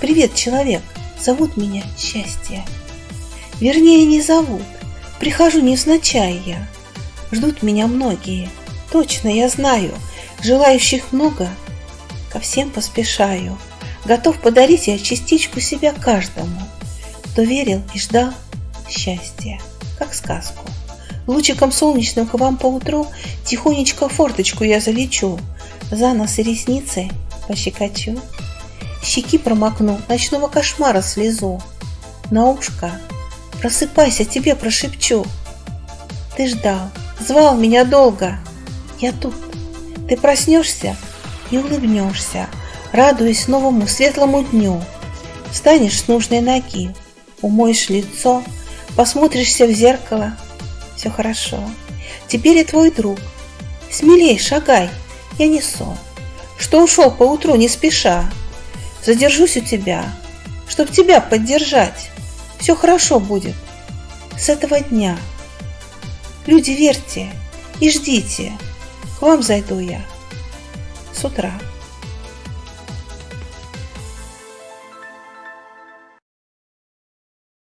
Привет, человек, зовут меня Счастье. Вернее, не зовут, прихожу невзначай я. Ждут меня многие, точно я знаю, желающих много, ко всем поспешаю. Готов подарить я частичку себя каждому, кто верил и ждал счастья, как сказку. Лучиком солнечным к вам поутру Тихонечко форточку я залечу, За нос и ресницы пощекочу, Щеки промокну, ночного кошмара слезу, На ушко просыпайся, тебе прошепчу. Ты ждал, звал меня долго, я тут. Ты проснешься и улыбнешься, Радуясь новому светлому дню. Встанешь с нужной ноги, умоешь лицо, Посмотришься в зеркало, все хорошо. Теперь я твой друг. Смелей шагай, я не сон. Что ушел поутру не спеша. Задержусь у тебя, чтоб тебя поддержать. Все хорошо будет с этого дня. Люди, верьте и ждите. К вам зайду я с утра.